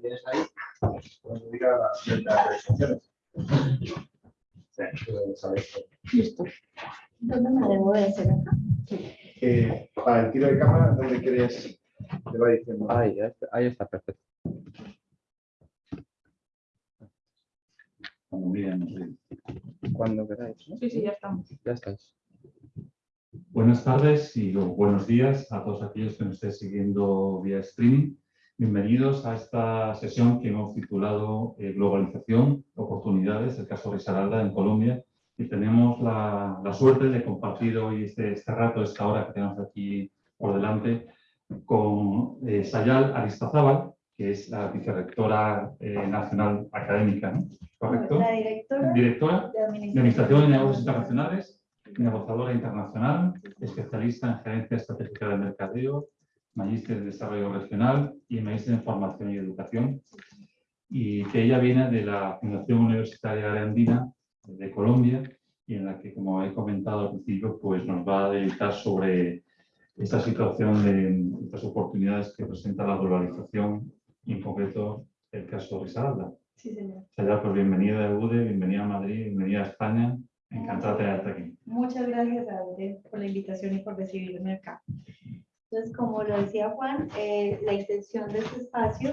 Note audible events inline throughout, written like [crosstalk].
tienes ahí, cuando diga las 30 presentaciones. Listo. ¿Dónde me debo de hacer acá? Eh, para el tiro de cámara, ¿dónde quieres? Te va diciendo. Ahí, ahí está, perfecto. Cuando miren, sí. Cuando queráis, ¿no? Sí, sí, ya estamos. Ya estáis. Buenas tardes y buenos días a todos aquellos que nos estéis siguiendo vía streaming. Bienvenidos a esta sesión que hemos titulado eh, Globalización, oportunidades, el caso Risaralda en Colombia. Y tenemos la, la suerte de compartir hoy este, este rato, esta hora que tenemos aquí por delante, con eh, Sayal Aristazábal, que es la vicerrectora eh, nacional académica, ¿no? ¿correcto? La directora Directora de de Administración de Negocios Internacionales, negociadora internacional, especialista en gerencia estratégica de mercadeo, magíster en desarrollo regional y magíster en formación y educación. Y que ella viene de la Fundación Universitaria Andina de Colombia y en la que, como he comentado al principio, pues nos va a dedicar sobre esta situación de estas oportunidades que presenta la globalización y en concreto el caso Risaralda. Sí, señor. Sayal, pues bienvenida a UDE, bienvenida a Madrid, bienvenida a España. Encantada de tenerte aquí. Muchas gracias a usted por la invitación y por recibirme acá. Entonces, como lo decía Juan, eh, la intención de este espacio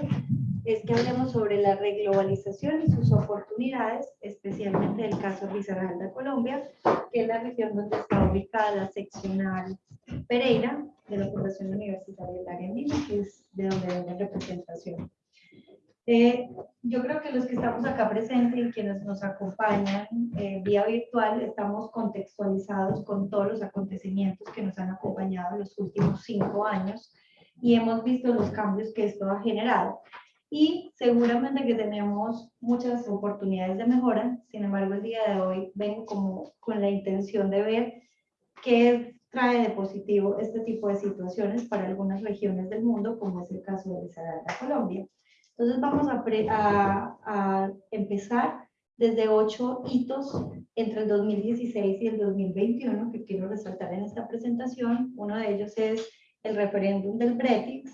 es que hablemos sobre la reglobalización y sus oportunidades, especialmente el caso Risaralda, Colombia, que es la región donde está ubicada la seccional Pereira de la Fundación Universitaria del Área Andina, que es de donde viene representación. Eh, yo creo que los que estamos acá presentes y quienes nos acompañan eh, vía virtual estamos contextualizados con todos los acontecimientos que nos han acompañado en los últimos cinco años y hemos visto los cambios que esto ha generado. Y seguramente que tenemos muchas oportunidades de mejora, sin embargo el día de hoy vengo como con la intención de ver qué trae de positivo este tipo de situaciones para algunas regiones del mundo, como es el caso de Risaralda, Colombia. Entonces vamos a, a, a, empezar desde ocho hitos entre el 2016 y el 2021 que quiero resaltar en esta presentación. Uno de ellos es el referéndum del Brexit,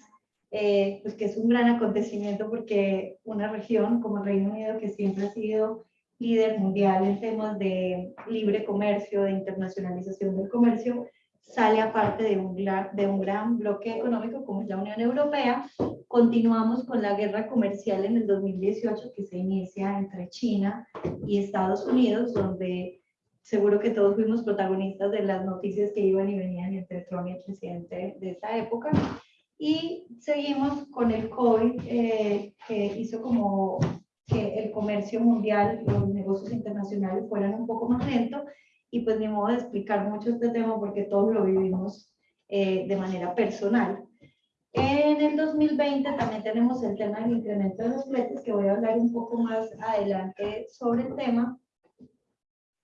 eh, pues que es un gran acontecimiento porque una región como el Reino Unido que siempre ha sido líder mundial en temas de libre comercio, de internacionalización del comercio, sale aparte de un, de un gran bloque económico como es la Unión Europea. Continuamos con la guerra comercial en el 2018 que se inicia entre China y Estados Unidos, donde seguro que todos fuimos protagonistas de las noticias que iban y venían entre Trump y el presidente de esa época. Y seguimos con el COVID, eh, que hizo como que el comercio mundial, los negocios internacionales fueran un poco más lentos, y pues ni modo de explicar mucho este tema porque todos lo vivimos eh, de manera personal. En el 2020 también tenemos el tema del incremento de los fletes, que voy a hablar un poco más adelante sobre el tema.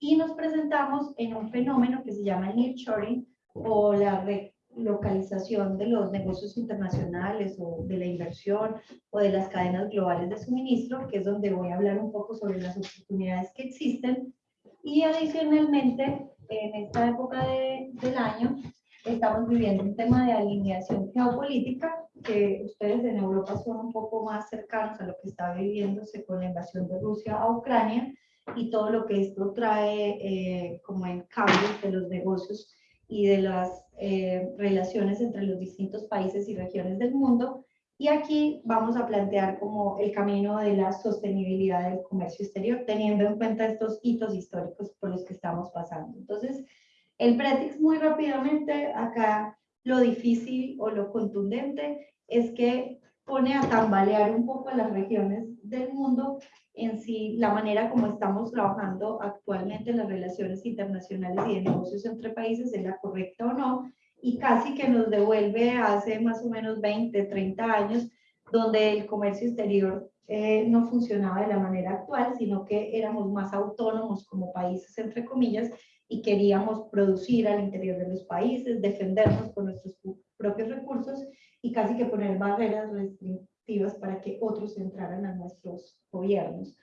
Y nos presentamos en un fenómeno que se llama el nearshoring o la relocalización de los negocios internacionales o de la inversión o de las cadenas globales de suministro, que es donde voy a hablar un poco sobre las oportunidades que existen y adicionalmente, en esta época de, del año, estamos viviendo un tema de alineación geopolítica, que ustedes en Europa son un poco más cercanos a lo que está viviéndose con la invasión de Rusia a Ucrania y todo lo que esto trae eh, como en cambios de los negocios y de las eh, relaciones entre los distintos países y regiones del mundo. Y aquí vamos a plantear como el camino de la sostenibilidad del comercio exterior, teniendo en cuenta estos hitos históricos por los que estamos pasando. Entonces, el Pretix muy rápidamente, acá lo difícil o lo contundente es que pone a tambalear un poco a las regiones del mundo en sí, la manera como estamos trabajando actualmente en las relaciones internacionales y de negocios entre países, es la correcta o no, y casi que nos devuelve hace más o menos 20, 30 años, donde el comercio exterior eh, no funcionaba de la manera actual, sino que éramos más autónomos como países, entre comillas, y queríamos producir al interior de los países, defendernos con nuestros propios recursos y casi que poner barreras restrictivas para que otros entraran a nuestros gobiernos.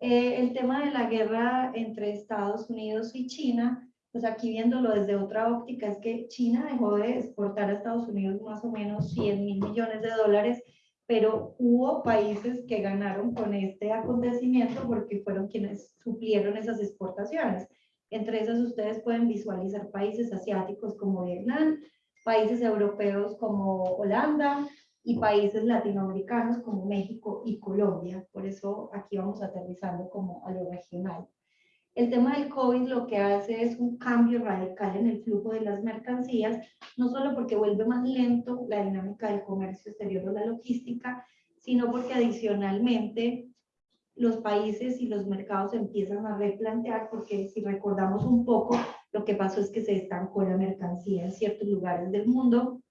Eh, el tema de la guerra entre Estados Unidos y China pues aquí viéndolo desde otra óptica, es que China dejó de exportar a Estados Unidos más o menos 100 mil millones de dólares pero hubo países que ganaron con este acontecimiento porque fueron quienes suplieron esas exportaciones. Entre esas ustedes pueden visualizar países asiáticos como Vietnam, países europeos como Holanda y países latinoamericanos como México y Colombia. Por eso aquí vamos aterrizando como a lo regional. El tema del COVID lo que hace es un cambio radical en el flujo de las mercancías, no solo porque vuelve más lento la dinámica del comercio exterior o la logística, sino porque adicionalmente los países y los mercados empiezan a replantear, porque si recordamos un poco, lo que pasó es que se estancó la mercancía en ciertos lugares del mundo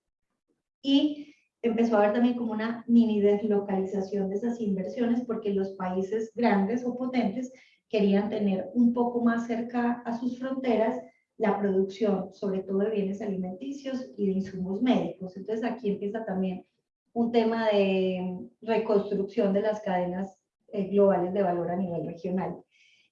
y empezó a haber también como una mini deslocalización de esas inversiones porque los países grandes o potentes querían tener un poco más cerca a sus fronteras la producción, sobre todo de bienes alimenticios y de insumos médicos. Entonces aquí empieza también un tema de reconstrucción de las cadenas eh, globales de valor a nivel regional.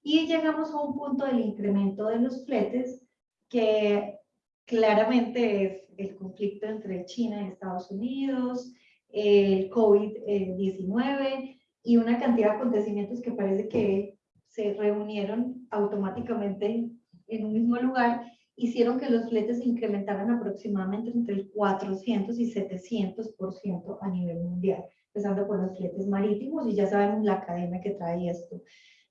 Y llegamos a un punto del incremento de los fletes que claramente es el conflicto entre China y Estados Unidos, el COVID-19 y una cantidad de acontecimientos que parece que se reunieron automáticamente en un mismo lugar, hicieron que los fletes se incrementaran aproximadamente entre el 400 y 700% a nivel mundial, empezando por los fletes marítimos y ya sabemos la cadena que trae esto.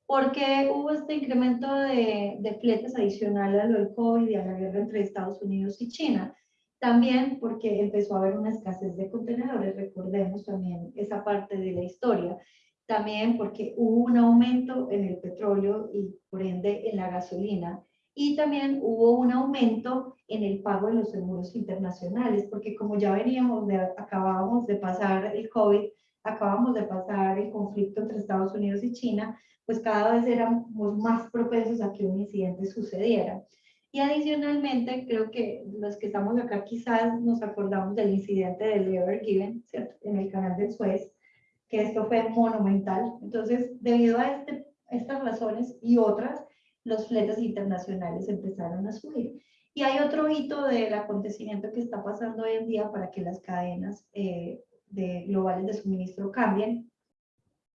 ¿Por qué hubo este incremento de, de fletes adicional a lo del COVID y a la guerra entre Estados Unidos y China? También porque empezó a haber una escasez de contenedores, recordemos también esa parte de la historia también porque hubo un aumento en el petróleo y por ende en la gasolina y también hubo un aumento en el pago de los seguros internacionales, porque como ya veníamos, de, acabábamos de pasar el COVID, acabamos de pasar el conflicto entre Estados Unidos y China, pues cada vez éramos más propensos a que un incidente sucediera. Y adicionalmente, creo que los que estamos acá quizás nos acordamos del incidente del Ever Given, ¿cierto? En el canal del Suez, que esto fue monumental. Entonces, debido a este, estas razones y otras, los fletes internacionales empezaron a subir. Y hay otro hito del acontecimiento que está pasando hoy en día para que las cadenas eh, de, globales de suministro cambien,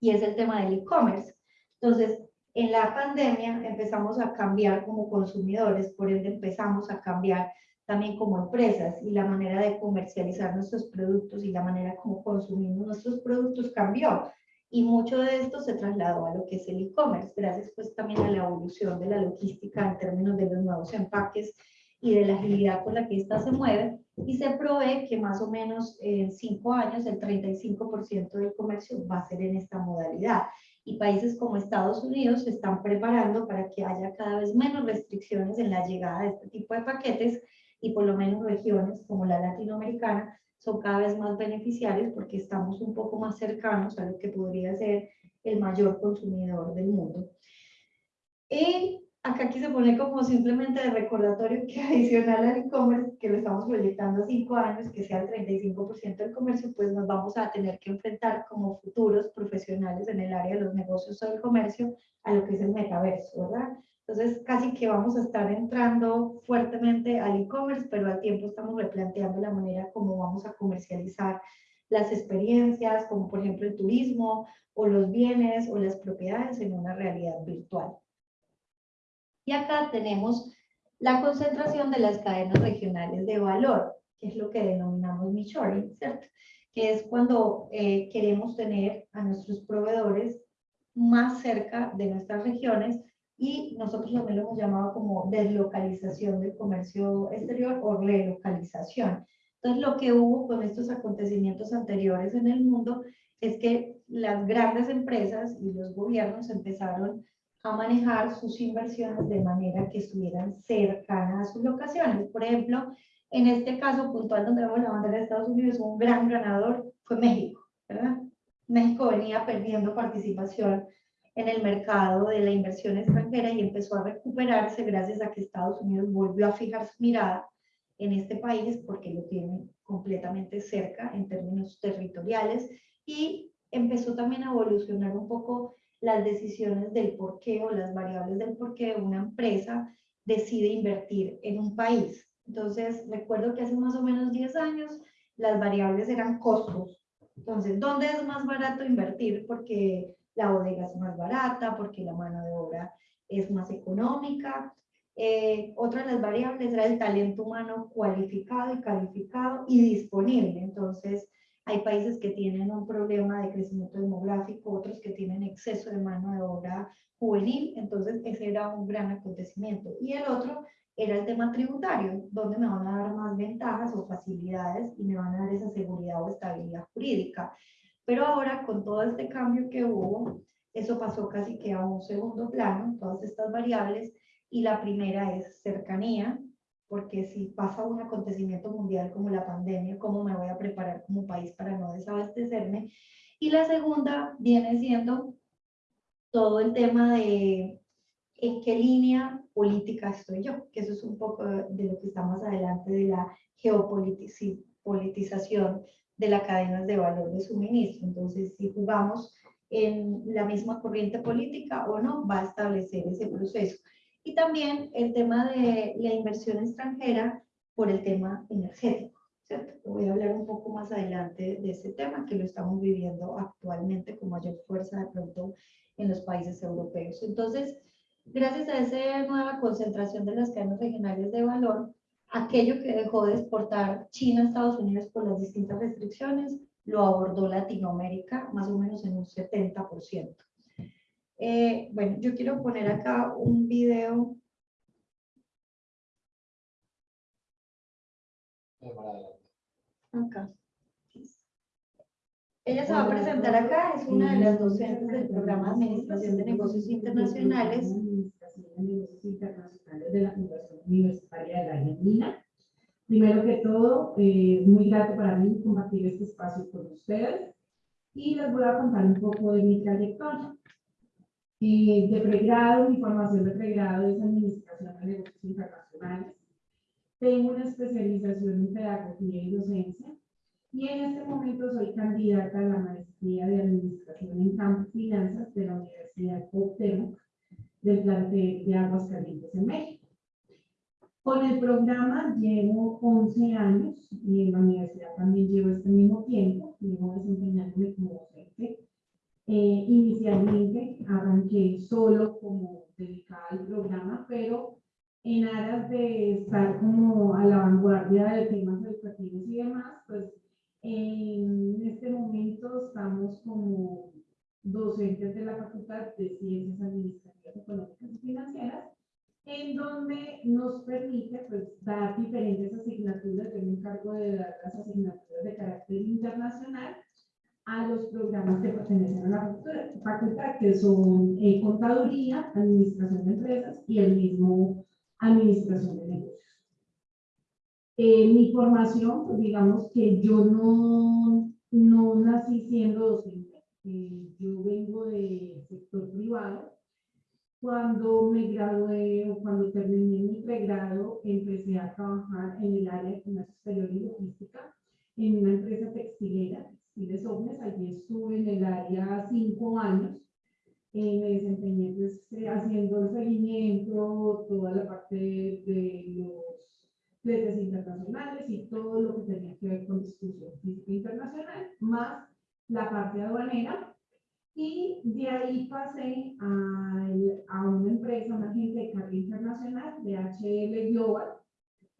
y es el tema del e-commerce. Entonces, en la pandemia empezamos a cambiar como consumidores, por ende empezamos a cambiar también como empresas y la manera de comercializar nuestros productos y la manera como consumimos nuestros productos cambió. Y mucho de esto se trasladó a lo que es el e-commerce, gracias pues también a la evolución de la logística en términos de los nuevos empaques y de la agilidad con la que ésta se mueve. Y se provee que más o menos en cinco años el 35% del comercio va a ser en esta modalidad. Y países como Estados Unidos se están preparando para que haya cada vez menos restricciones en la llegada de este tipo de paquetes y por lo menos regiones como la latinoamericana son cada vez más beneficiarios porque estamos un poco más cercanos a lo que podría ser el mayor consumidor del mundo. Y acá aquí se pone como simplemente de recordatorio que [laughs] adicional al e-commerce, que lo estamos proyectando a cinco años, que sea el 35% del comercio, pues nos vamos a tener que enfrentar como futuros profesionales en el área de los negocios o del comercio a lo que es el metaverso, ¿verdad? Entonces, casi que vamos a estar entrando fuertemente al e-commerce, pero al tiempo estamos replanteando la manera como vamos a comercializar las experiencias, como por ejemplo el turismo, o los bienes, o las propiedades en una realidad virtual. Y acá tenemos la concentración de las cadenas regionales de valor, que es lo que denominamos shoring, ¿cierto? Que es cuando eh, queremos tener a nuestros proveedores más cerca de nuestras regiones y nosotros también lo hemos llamado como deslocalización del comercio exterior o relocalización. Entonces, lo que hubo con estos acontecimientos anteriores en el mundo es que las grandes empresas y los gobiernos empezaron a manejar sus inversiones de manera que estuvieran cercanas a sus locaciones. Por ejemplo, en este caso puntual donde vemos la bandera de Estados Unidos, un gran ganador fue México, ¿verdad? México venía perdiendo participación en el mercado de la inversión extranjera y empezó a recuperarse gracias a que Estados Unidos volvió a fijar su mirada en este país porque lo tiene completamente cerca en términos territoriales y empezó también a evolucionar un poco las decisiones del por qué o las variables del por qué una empresa decide invertir en un país. Entonces, recuerdo que hace más o menos 10 años las variables eran costos, Entonces, ¿dónde es más barato invertir? Porque la bodega es más barata, porque la mano de obra es más económica. Eh, otra de las variables era el talento humano cualificado y calificado y disponible. Entonces, hay países que tienen un problema de crecimiento demográfico, otros que tienen exceso de mano de obra juvenil. Entonces, ese era un gran acontecimiento. Y el otro era el tema tributario, donde me van a dar más ventajas o facilidades y me van a dar esa seguridad o estabilidad jurídica. Pero ahora, con todo este cambio que hubo, eso pasó casi que a un segundo plano, todas estas variables, y la primera es cercanía, porque si pasa un acontecimiento mundial como la pandemia, ¿cómo me voy a preparar como país para no desabastecerme? Y la segunda viene siendo todo el tema de en qué línea política estoy yo, que eso es un poco de lo que está más adelante de la geopolitización de las cadenas de valor de suministro. Entonces, si jugamos en la misma corriente política o no, va a establecer ese proceso. Y también el tema de la inversión extranjera por el tema energético. ¿cierto? Voy a hablar un poco más adelante de ese tema que lo estamos viviendo actualmente con mayor fuerza de pronto en los países europeos. Entonces, gracias a esa nueva concentración de las cadenas regionales de valor, aquello que dejó de exportar China a Estados Unidos por las distintas restricciones, lo abordó Latinoamérica más o menos en un 70%. Eh, bueno, yo quiero poner acá un video. Acá. Ella se va a presentar acá, es una de las docentes del programa de Administración de Negocios Internacionales. De la Fundación Universitaria de la Argentina. Primero que todo, eh, muy grato para mí compartir este espacio con ustedes y les voy a contar un poco de mi trayectoria. Eh, de pregrado, mi formación de pregrado es Administración de Negocios Internacionales. Tengo una especialización en Pedagogía y Docencia y en este momento soy candidata a la maestría de Administración en Campo Finanzas de la Universidad Cuauhtémoc del plantel de Aguascalientes en México. Con el programa llevo 11 años y en la universidad también llevo este mismo tiempo, llevo desempeñándome como docente. Eh, inicialmente arranqué solo como dedicada al programa, pero en aras de estar como a la vanguardia de temas educativos y demás, pues en este momento estamos como docentes de la Facultad de Ciencias Administrativas, Económicas y Financieras en donde nos permite pues, dar diferentes asignaturas. Yo me encargo de dar las asignaturas de carácter internacional a los programas que pertenecen a la facultad, que son eh, contaduría, administración de empresas y el mismo administración de negocios. Eh, mi formación, pues digamos que yo no, no nací siendo docente, eh, yo vengo del sector privado, cuando me gradué o cuando terminé mi pregrado, empecé a trabajar en el área de comercio exterior y logística en una empresa textilera, Textiles Ognes. Allí estuve en el área cinco años. Eh, me desempeñé pues, eh, haciendo el seguimiento, toda la parte de, los fletes internacionales y todo lo que tenía que ver con distribución física internacional, más la parte aduanera y de ahí pasé a, a una empresa, una agencia de carga internacional de HL Global.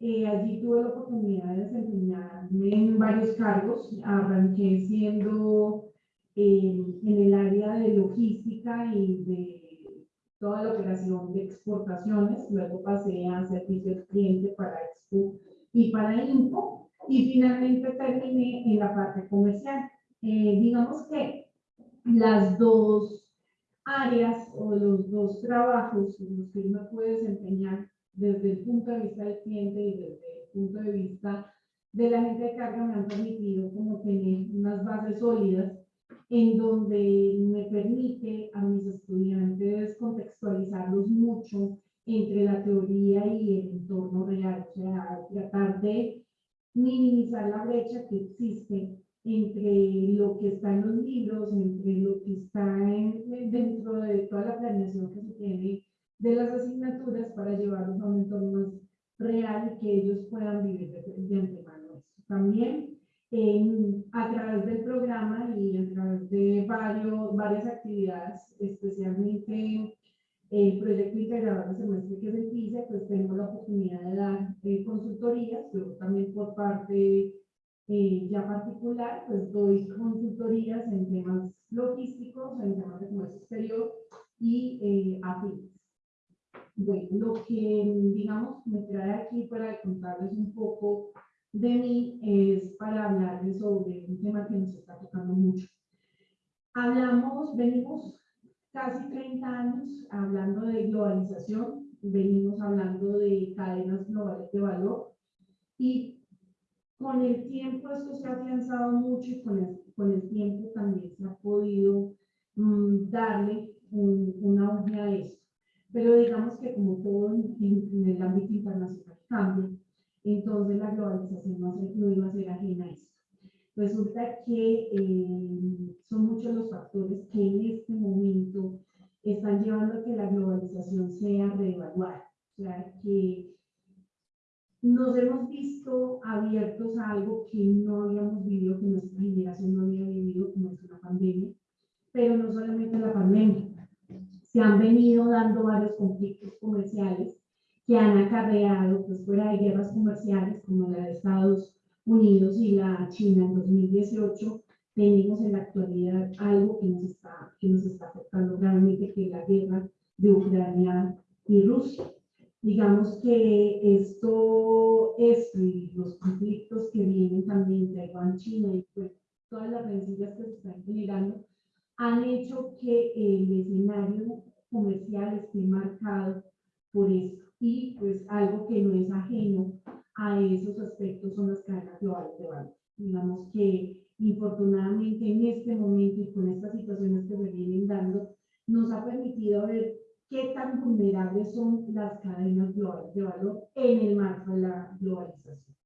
Eh, allí tuve la oportunidad de desempeñarme en varios cargos. Arranqué siendo eh, en el área de logística y de toda la operación de exportaciones. Luego pasé a servicio al cliente para Expo y para Info. Y finalmente terminé en la parte comercial. Eh, digamos que las dos áreas o los dos trabajos en los que uno puede desempeñar desde el punto de vista del cliente y desde el punto de vista de la gente de carga me han permitido como tener unas bases sólidas en donde me permite a mis estudiantes contextualizarlos mucho entre la teoría y el entorno real, o sea, tratar de minimizar la brecha que existe entre lo que está en los libros, entre lo que está dentro de toda la planeación que se tiene de las asignaturas para llevarlos a un entorno más real y que ellos puedan vivir de, antemano. También en- a través del programa y a través de varios, varias actividades, especialmente el proyecto integrador de semestre que el PICE, pues tenemos la oportunidad de dar eh, consultorías, yo también por parte eh, ya particular, pues doy consultorías en temas logísticos, en temas de comercio exterior y eh, afines. Bueno, lo que, digamos, me trae aquí para contarles un poco de mí es para hablarles sobre un tema que nos está tocando mucho. Hablamos, venimos casi 30 años hablando de globalización, venimos hablando de cadenas globales de valor y con el tiempo esto se ha afianzado mucho y con el, con el tiempo también se ha podido mm, darle un, un auge a esto. Pero digamos que como todo en, en- el ámbito internacional cambia, entonces la globalización no, no iba a ser ajena a esto. Resulta que eh, son muchos los factores que en este momento están llevando a que la globalización sea reevaluada. O sea, que nos hemos visto abiertos a algo que no habíamos vivido, que nuestra generación no había vivido, como es una pandemia, pero no solamente la pandemia. Se han venido dando varios conflictos comerciales que han acarreado, pues fuera de guerras comerciales como la de Estados Unidos y la China en 2018, tenemos en la actualidad algo que nos está, que nos está afectando gravemente, que es la guerra de Ucrania y Rusia. Digamos que esto, esto y los conflictos que vienen también de Taiwán, China y pues todas las rencillas que se están generando, han hecho que el escenario comercial esté marcado por esto. Y pues algo que no es ajeno a esos aspectos son las cadenas globales de valor. Digamos que infortunadamente en este momento y con estas situaciones que se vienen dando, nos ha permitido ver qué tan vulnerables son las cadenas globales de valor en el marco de la globalización.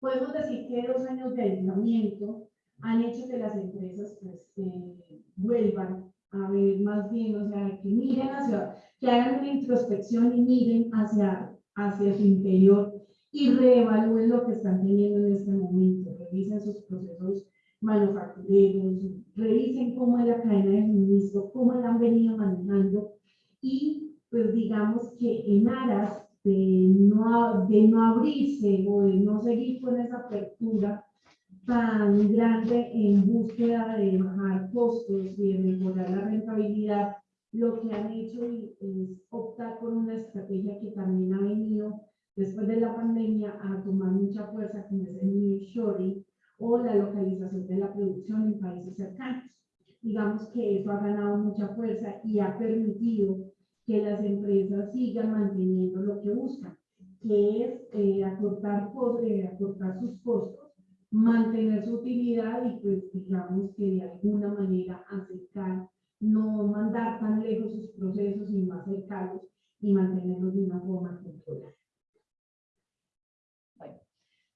Podemos decir que dos años de aislamiento han hecho que las empresas pues, eh, vuelvan a ver más bien, o sea, que miren hacia, que hagan una introspección y miren hacia, hacia su interior y reevalúen lo que están teniendo en este momento, revisen sus procesos manufactureros, revisen cómo es la cadena de suministro, cómo la han venido manejando y pues digamos que en aras de no, de no abrirse o de no seguir con esa apertura tan grande en búsqueda de bajar costos y de mejorar la rentabilidad, lo que han hecho es optar por una estrategia que también ha venido después de la pandemia a tomar mucha fuerza, como es el nearshoring o la localización de la producción en países cercanos. Digamos que eso ha ganado mucha fuerza y ha permitido que las empresas sigan manteniendo lo que buscan, que es eh, acortar, eh, acortar sus costos, mantener su utilidad y pues digamos que de alguna manera acercar, no mandar tan lejos sus procesos y más cercanos y mantenerlos de una forma controlada.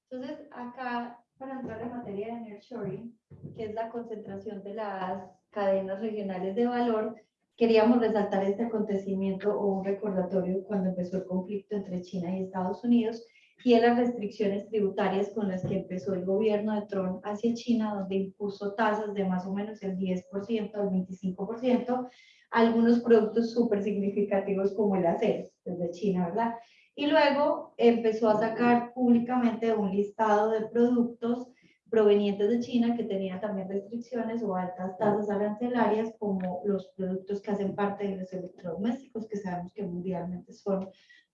Entonces, acá, para entrar en materia de nearshoring, que es la concentración de las cadenas regionales de valor, queríamos resaltar este acontecimiento o un recordatorio cuando empezó el conflicto entre China y Estados Unidos y de las restricciones tributarias con las que empezó el gobierno de Trump hacia China, donde impuso tasas de más o menos el 10% al 25%, a algunos productos súper significativos como el acero, desde China, ¿verdad? Y luego empezó a sacar públicamente un listado de productos provenientes de China que tenían también restricciones o altas tasas arancelarias, como los productos que hacen parte de los electrodomésticos, que sabemos que mundialmente son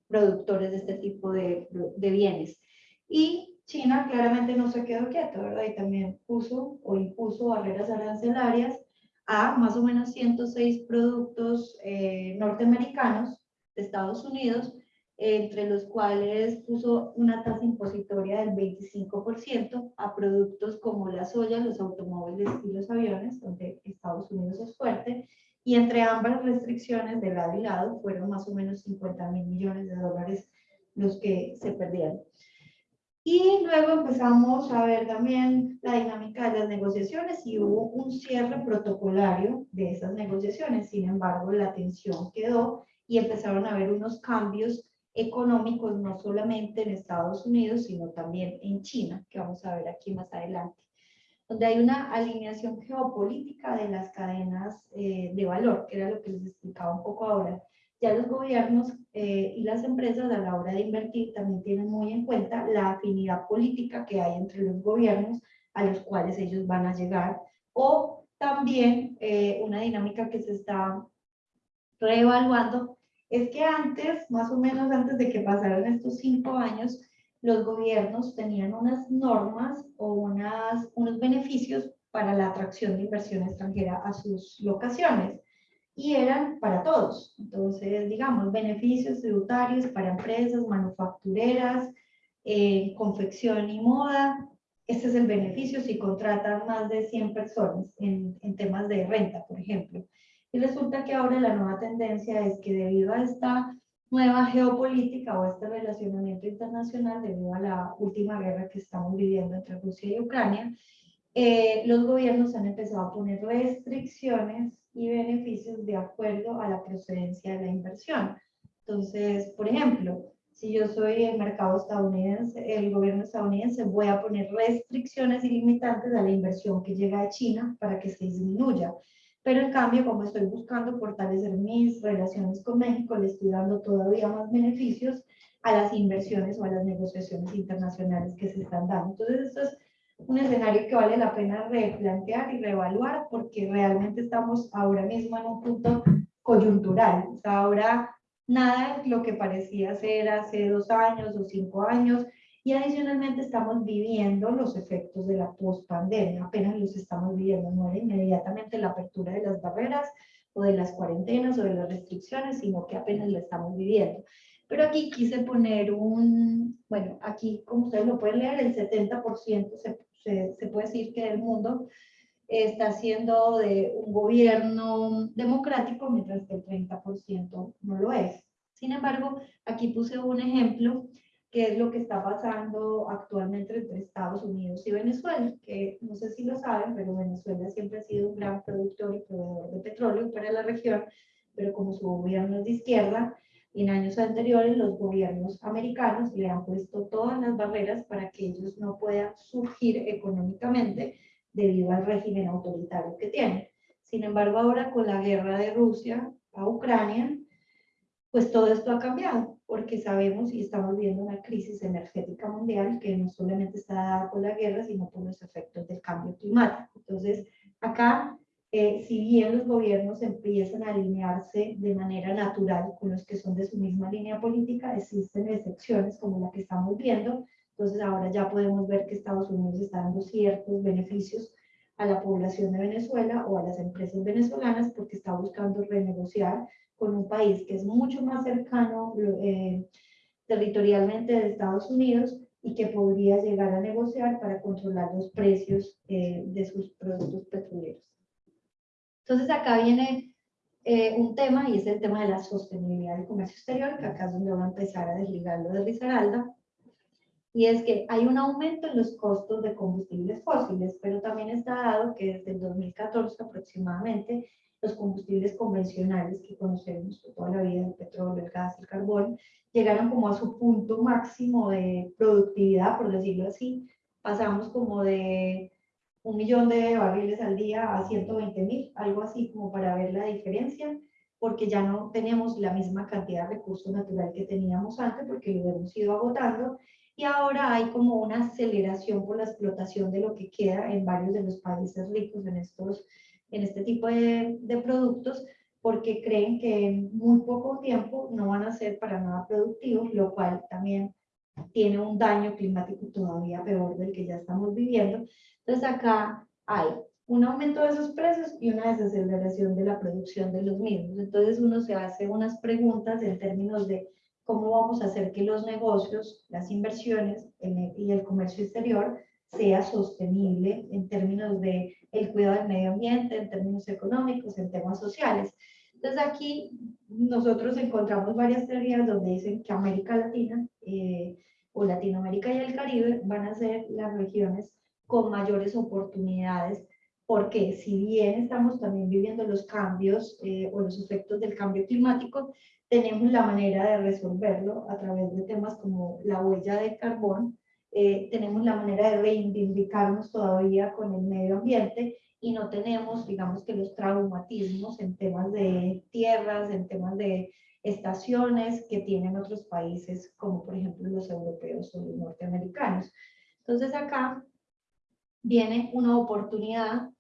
productores de este tipo de, bienes. Y China claramente no se quedó quieto, ¿verdad? Y también puso o impuso barreras arancelarias a más o menos 106 productos eh, norteamericanos de Estados Unidos, entre los cuales puso una tasa impositoria del 25% a productos como la soya, los automóviles y los aviones, donde Estados Unidos es fuerte, y entre ambas restricciones de lado y lado fueron más o menos 50 mil millones de dólares los que se perdieron. Y luego empezamos a ver también la dinámica de las negociaciones y hubo un cierre protocolario de esas negociaciones. Sin embargo, la tensión quedó y empezaron a haber unos cambios económicos, no solamente en Estados Unidos, sino también en China, que vamos a ver aquí más adelante, donde hay una alineación geopolítica de las cadenas eh, de valor, que era lo que les explicaba un poco ahora. Ya los gobiernos eh, y las empresas a la hora de invertir también tienen muy en cuenta la afinidad política que hay entre los gobiernos a los cuales ellos van a llegar, o también eh, una dinámica que se está reevaluando es que antes, más o menos antes de que pasaran estos cinco años, los gobiernos tenían unas normas o unas, unos beneficios para la atracción de inversión extranjera a sus locaciones y eran para todos. Entonces, digamos, beneficios tributarios para empresas manufactureras, eh, confección y moda. Este es el beneficio si contratan más de 100 personas en, en temas de renta, por ejemplo. Y resulta que ahora la nueva tendencia es que debido a esta nueva geopolítica o este relacionamiento internacional, debido a la última guerra que estamos viviendo entre Rusia y Ucrania, eh, los gobiernos han empezado a poner restricciones y beneficios de acuerdo a la procedencia de la inversión. Entonces, por ejemplo, si yo soy el mercado estadounidense, el gobierno estadounidense, voy a poner restricciones ilimitantes a la inversión que llega de China para que se disminuya. Pero en cambio, como estoy buscando fortalecer mis relaciones con México, le estoy dando todavía más beneficios a las inversiones o a las negociaciones internacionales que se están dando. Entonces, esto es un escenario que vale la pena replantear y reevaluar porque realmente estamos ahora mismo en un punto coyuntural. O sea, ahora nada es lo que parecía ser hace dos años o cinco años y adicionalmente estamos viviendo los efectos de la post-pandemia, apenas los estamos viviendo, no era inmediatamente la apertura de las barreras o de las cuarentenas o de las restricciones, sino que apenas lo estamos viviendo. Pero aquí quise poner un, bueno, aquí como ustedes lo pueden leer, el 70% se, se, se puede decir que del mundo está siendo de un gobierno democrático, mientras que el 30% no lo es. Sin embargo, aquí puse un ejemplo qué es lo que está pasando actualmente entre Estados Unidos y Venezuela, que no sé si lo saben, pero Venezuela siempre ha sido un gran productor y proveedor de petróleo para la región, pero como su gobierno es de izquierda, en años anteriores los gobiernos americanos le han puesto todas las barreras para que ellos no puedan surgir económicamente debido al régimen autoritario que tienen. Sin embargo, ahora con la guerra de Rusia a Ucrania, pues todo esto ha cambiado porque sabemos y estamos viendo una crisis energética mundial que no solamente está dada por la guerra, sino por los efectos del cambio climático. Entonces, acá, eh, si bien los gobiernos empiezan a alinearse de manera natural con los que son de su misma línea política, existen excepciones como la que estamos viendo. Entonces, ahora ya podemos ver que Estados Unidos está dando ciertos beneficios a la población de Venezuela o a las empresas venezolanas porque está buscando renegociar con un país que es mucho más cercano eh, territorialmente de Estados Unidos y que podría llegar a negociar para controlar los precios eh, de sus productos petroleros. Entonces acá viene eh, un tema y es el tema de la sostenibilidad del comercio exterior, que acá es donde voy a empezar a desligarlo de Risaralda, y es que hay un aumento en los costos de combustibles fósiles, pero también está dado que desde el 2014 aproximadamente los combustibles convencionales que conocemos toda la vida, el petróleo, el gas, el carbón, llegaron como a su punto máximo de productividad, por decirlo así. Pasamos como de un millón de barriles al día a 120 mil, algo así como para ver la diferencia, porque ya no teníamos la misma cantidad de recursos naturales que teníamos antes, porque lo hemos ido agotando, y ahora hay como una aceleración por la explotación de lo que queda en varios de los países ricos en estos en este tipo de, de productos porque creen que en muy poco tiempo no van a ser para nada productivos, lo cual también tiene un daño climático todavía peor del que ya estamos viviendo. Entonces acá hay un aumento de esos precios y una desaceleración de la producción de los mismos. Entonces uno se hace unas preguntas en términos de cómo vamos a hacer que los negocios, las inversiones y el comercio exterior sea sostenible en términos de el cuidado del medio ambiente, en términos económicos, en temas sociales. Entonces aquí nosotros encontramos varias teorías donde dicen que América Latina eh, o Latinoamérica y el Caribe van a ser las regiones con mayores oportunidades porque si bien estamos también viviendo los cambios eh, o los efectos del cambio climático, tenemos la manera de resolverlo a través de temas como la huella de carbón, eh, tenemos la manera de reivindicarnos todavía con el medio ambiente y no tenemos, digamos que los traumatismos en temas de tierras, en temas de estaciones que tienen otros países, como por ejemplo los europeos o los norteamericanos. Entonces acá viene una oportunidad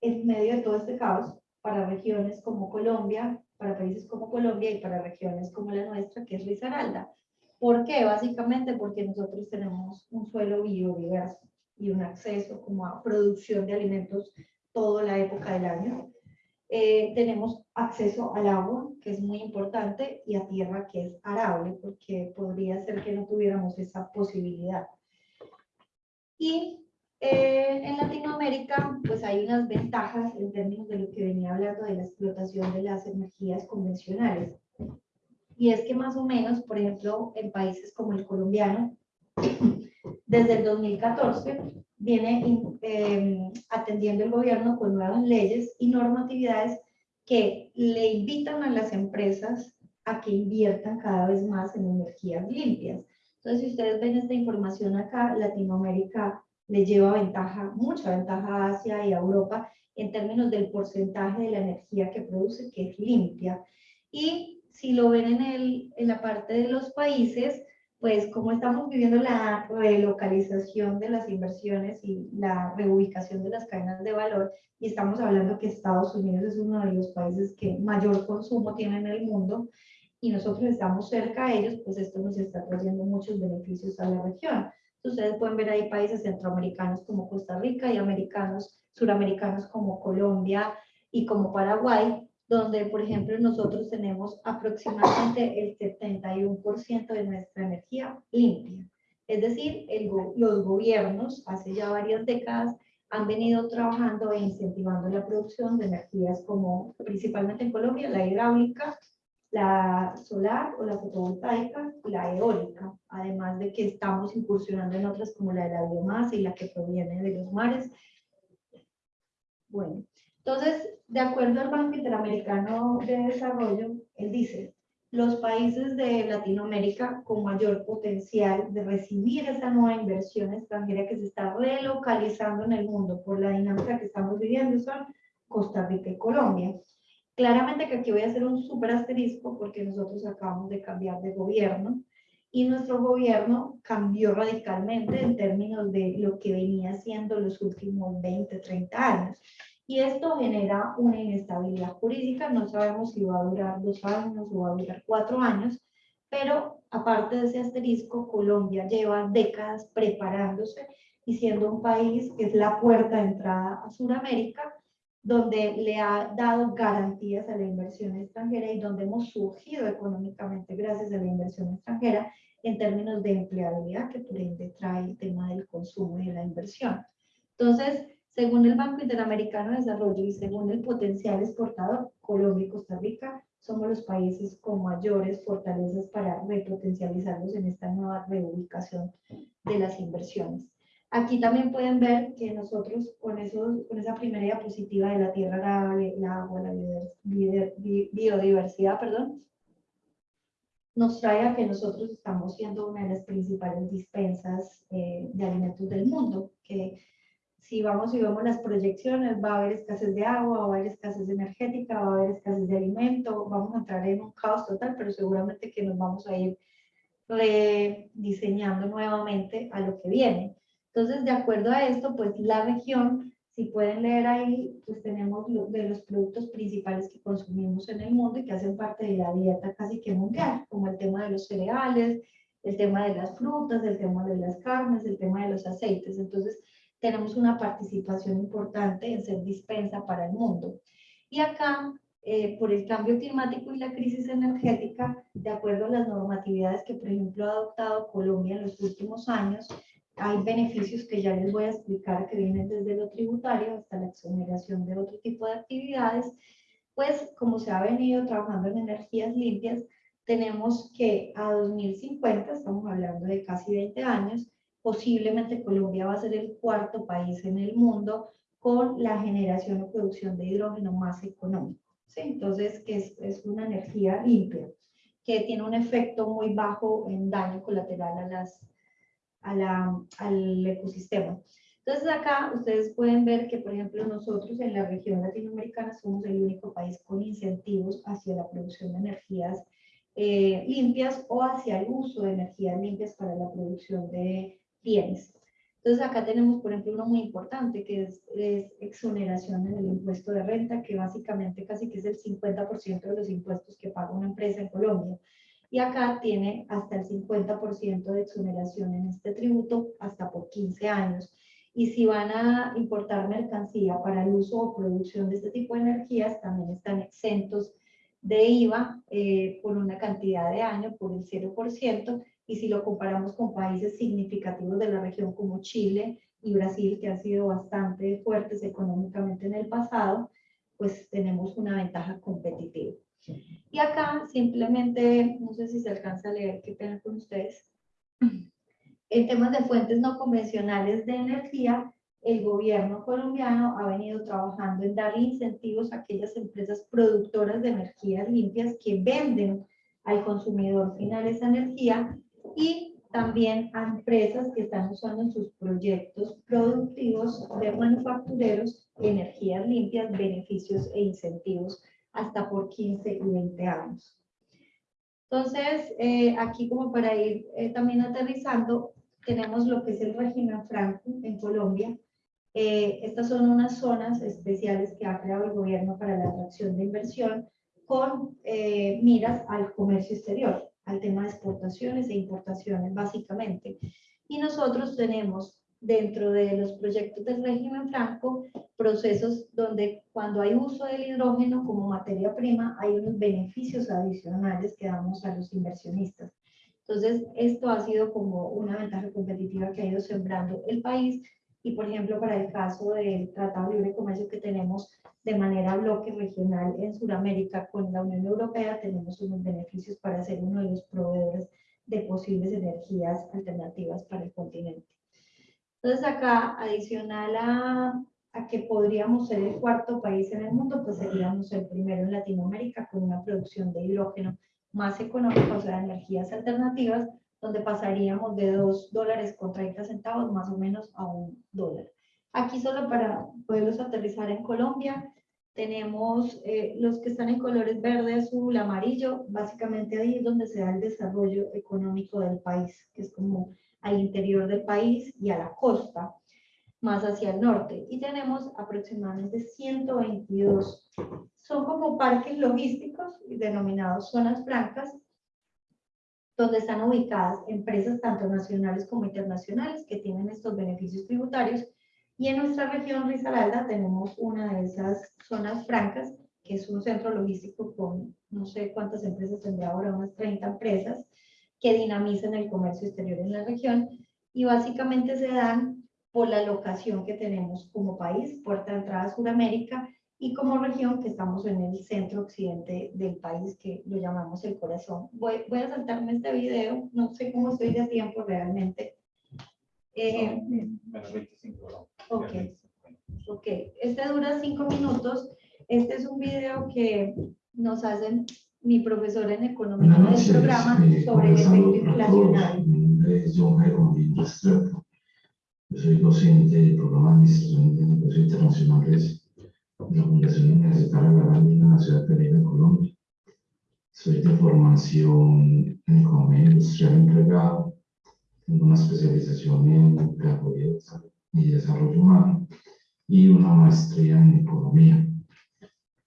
en medio de todo este caos para regiones como Colombia, para países como Colombia y para regiones como la nuestra, que es Risaralda. ¿Por qué? Básicamente porque nosotros tenemos un suelo biodiverso y un acceso como a producción de alimentos toda la época del año. Eh, tenemos acceso al agua, que es muy importante, y a tierra, que es arable, porque podría ser que no tuviéramos esa posibilidad. Y eh, en Latinoamérica, pues hay unas ventajas en términos de lo que venía hablando de la explotación de las energías convencionales. Y es que más o menos, por ejemplo, en países como el colombiano, [clears throat] desde el 2014 viene eh, atendiendo el gobierno con nuevas leyes y normatividades que le invitan a las empresas a que inviertan cada vez más en energías limpias. Entonces, si ustedes ven esta información acá, Latinoamérica le lleva ventaja, mucha ventaja a Asia y a Europa en términos del porcentaje de la energía que produce, que es limpia. Y si lo ven en, el, en la parte de los países, pues como estamos viviendo la relocalización de las inversiones y la reubicación de las cadenas de valor, y estamos hablando que Estados Unidos es uno de los países que mayor consumo tiene en el mundo, y nosotros estamos cerca de ellos, pues esto nos está trayendo muchos beneficios a la región. Ustedes pueden ver ahí países centroamericanos como Costa Rica y americanos, suramericanos como Colombia y como Paraguay, donde, por ejemplo, nosotros tenemos aproximadamente el 71% de nuestra energía limpia. Es decir, los gobiernos hace ya varias décadas han venido trabajando e incentivando la producción de energías como principalmente en Colombia, la hidráulica, la solar o la fotovoltaica la eólica, además de que estamos incursionando en otras como la de la biomasa y la que proviene de los mares. Bueno, entonces, de acuerdo al Banco Interamericano de Desarrollo, él dice, los países de Latinoamérica con mayor potencial de recibir esa nueva inversión extranjera que se está relocalizando en el mundo por la dinámica que estamos viviendo son Costa Rica y Colombia. Claramente que aquí voy a hacer un súper asterisco porque nosotros acabamos de cambiar de gobierno y nuestro gobierno cambió radicalmente en términos de lo que venía haciendo los últimos 20, 30 años. Y esto genera una inestabilidad jurídica, no sabemos si va a durar dos años o va a durar cuatro años, pero aparte de ese asterisco, Colombia lleva décadas preparándose y siendo un país que es la puerta de entrada a Sudamérica, donde le ha dado garantías a la inversión extranjera y donde hemos surgido económicamente gracias a la inversión extranjera en términos de empleabilidad, que por ende trae el tema del consumo y de la inversión. Entonces, según el Banco Interamericano de Desarrollo y según el potencial exportador, Colombia y Costa Rica somos los países con mayores fortalezas para repotencializarlos en esta nueva reubicación de las inversiones. Aquí también pueden ver que nosotros con, eso, con esa primera diapositiva de la tierra arable, el agua, la biodiversidad, perdón, nos trae a que nosotros estamos siendo una de las principales dispensas eh, de alimentos del mundo, que si vamos y vemos las proyecciones, va a haber escasez de agua, va a haber escasez energética, va a haber escasez de alimento, vamos a entrar en un caos total, pero seguramente que nos vamos a ir rediseñando nuevamente a lo que viene. Entonces, de acuerdo a esto, pues la región, si pueden leer ahí, pues tenemos de los productos principales que consumimos en el mundo y que hacen parte de la dieta casi que mundial, como el tema de los cereales, el tema de las frutas, el tema de las carnes, el tema de los aceites. Entonces, tenemos una participación importante en ser dispensa para el mundo. Y acá, eh, por el cambio climático y la crisis energética, de acuerdo a las normatividades que, por ejemplo, ha adoptado Colombia en los últimos años, hay beneficios que ya les voy a explicar que vienen desde lo tributario hasta la exoneración de otro tipo de actividades, pues como se ha venido trabajando en energías limpias, tenemos que a 2050, estamos hablando de casi 20 años, posiblemente Colombia va a ser el cuarto país en el mundo con la generación o producción de hidrógeno más económico. ¿sí? Entonces, que es, es una energía limpia, que tiene un efecto muy bajo en daño colateral a las, a la, al ecosistema. Entonces acá ustedes pueden ver que, por ejemplo, nosotros en la región latinoamericana somos el único país con incentivos hacia la producción de energías eh, limpias o hacia el uso de energías limpias para la producción de bienes. Entonces acá tenemos, por ejemplo, uno muy importante que es, es exoneración en el impuesto de renta, que básicamente casi que es el 50% de los impuestos que paga una empresa en Colombia. Y acá tiene hasta el 50% de exoneración en este tributo hasta por 15 años. Y si van a importar mercancía para el uso o producción de este tipo de energías, también están exentos de IVA eh, por una cantidad de años, por el 0%, y si lo comparamos con países significativos de la región como Chile y Brasil, que han sido bastante fuertes económicamente en el pasado, pues tenemos una ventaja competitiva. Y acá simplemente, no sé si se alcanza a leer, qué pena con ustedes. En temas de fuentes no convencionales de energía, el gobierno colombiano ha venido trabajando en darle incentivos a aquellas empresas productoras de energías limpias que venden al consumidor final esa energía y también a empresas que están usando en sus proyectos productivos de manufactureros energías limpias, beneficios e incentivos hasta por 15 y 20 años. Entonces, eh, aquí como para ir eh, también aterrizando, tenemos lo que es el régimen franco en Colombia. Eh, estas son unas zonas especiales que ha creado el gobierno para la atracción de inversión con eh, miras al comercio exterior, al tema de exportaciones e importaciones básicamente. Y nosotros tenemos dentro de los proyectos del régimen franco procesos donde cuando hay uso del hidrógeno como materia prima hay unos beneficios adicionales que damos a los inversionistas. Entonces, esto ha sido como una ventaja competitiva que ha ido sembrando el país y, por ejemplo, para el caso del Tratado de Libre Comercio que tenemos de manera bloque regional en Sudamérica con la Unión Europea, tenemos unos beneficios para ser uno de los proveedores de posibles energías alternativas para el continente. Entonces, acá, adicional a, a que podríamos ser el cuarto país en el mundo, pues seríamos el primero en Latinoamérica con una producción de hidrógeno más económica, o sea, energías alternativas, donde pasaríamos de 2 dólares con 30 centavos más o menos a un dólar. Aquí solo para poderlos aterrizar en Colombia, tenemos eh, los que están en colores verde, azul, amarillo, básicamente ahí es donde se da el desarrollo económico del país, que es como al interior del país y a la costa, más hacia el norte. Y tenemos aproximadamente 122 son como parques logísticos denominados zonas francas, donde están ubicadas empresas tanto nacionales como internacionales que tienen estos beneficios tributarios. Y en nuestra región Risaralda tenemos una de esas zonas francas, que es un centro logístico con no sé cuántas empresas tendrá ahora, unas 30 empresas, que dinamizan el comercio exterior en la región. Y básicamente se dan por la locación que tenemos como país, puerta de entrada a Sudamérica, y como región que estamos en el centro occidente del país que lo llamamos el corazón. Voy, voy a saltarme este video, no sé cómo estoy de tiempo realmente. Eh, Menos 25, ¿no? ok, ok, este dura cinco minutos. Este es un video que nos hacen mi profesor en economía Buenas del programa eh, sobre el efecto inflacionario. John. Yo soy docente del programa de Administración de Negocios Internacionales de la Fundación Universitaria de la en la ciudad de Pereira, Colombia. Soy de formación en economía industrial empleado. Tengo una especialización en pedagogía y desarrollo humano y una maestría en economía.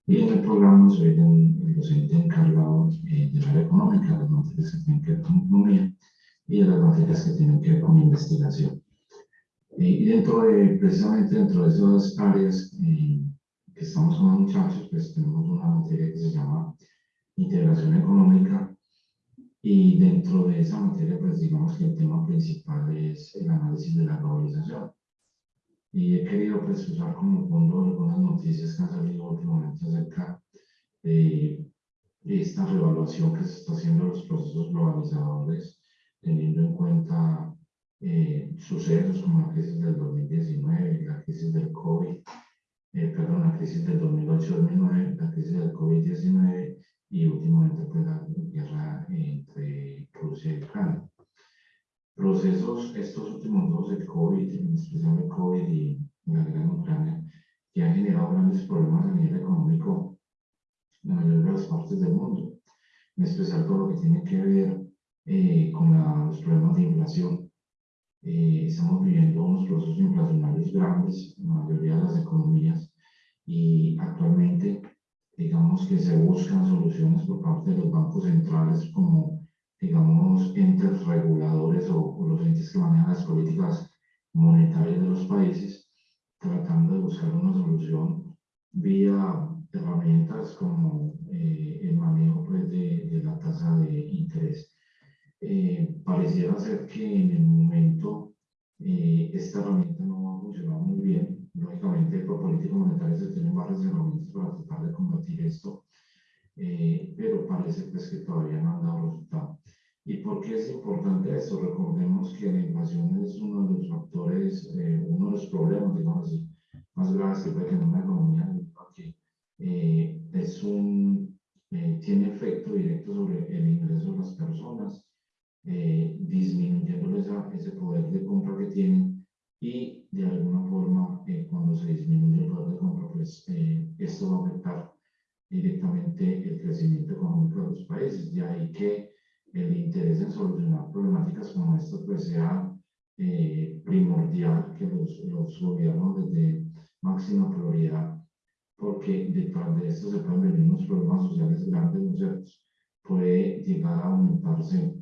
Y en el programa soy el, docente encargado eh, del área económica, las materias que tienen que ver con economía y de las materias que tienen que ver con investigación. Y dentro de, precisamente dentro de esas áreas eh, que estamos con los muchachos, pues tenemos una materia que se llama integración económica y dentro de esa materia, pues digamos que el tema principal es el análisis de la globalización. Y he querido pues usar como fondo algunas noticias que han salido últimamente acerca de, esta revaluación que se está haciendo de los procesos globalizadores, teniendo en cuenta eh, sucesos como la crisis del 2019, la crisis del COVID, eh, perdón, la crisis del 2008-2009, la crisis del COVID-19 y últimamente pues, la guerra entre Rusia y Ucrania. Procesos, estos últimos dos, el COVID, en especial el COVID y la guerra en Ucrania, que han generado grandes problemas a nivel económico en la mayoría de las partes del mundo, en especial todo lo que tiene que ver eh, con la- los problemas de inflación. Eh, estamos viviendo unos procesos inflacionarios grandes en la mayoría de las economías y actualmente digamos que se buscan soluciones por parte de los bancos centrales como digamos entes reguladores o, o los entes que manejan las políticas monetarias de los países tratando de buscar una solución vía herramientas como eh, el manejo pues, de, de la tasa de interés. Eh, pareciera ser que en el momento eh, esta herramienta no ha funcionado muy bien. Lógicamente, por política monetaria se tienen varias herramientas para tratar de combatir esto, eh, pero parece pues, que todavía no han dado resultado. ¿Y por qué es importante esto? Recordemos que la inflación es uno de los factores, eh, uno de los problemas, digamos así, más graves que puede tener una economía, porque eh, es un, eh, tiene efecto directo sobre el ingreso de las personas, eh, disminuyéndoles esa- ese poder de compra que tienen y de alguna forma eh, cuando se disminuye el poder de compra, pues eh, esto va a afectar directamente el crecimiento económico de los países. De ahí que el interés en solucionar problemáticas como esta pues sea eh, primordial que los, los gobiernos les den máxima prioridad porque detrás de esto se pueden venir unos problemas sociales grandes, ¿no es cierto? Puede llegar a aumentarse,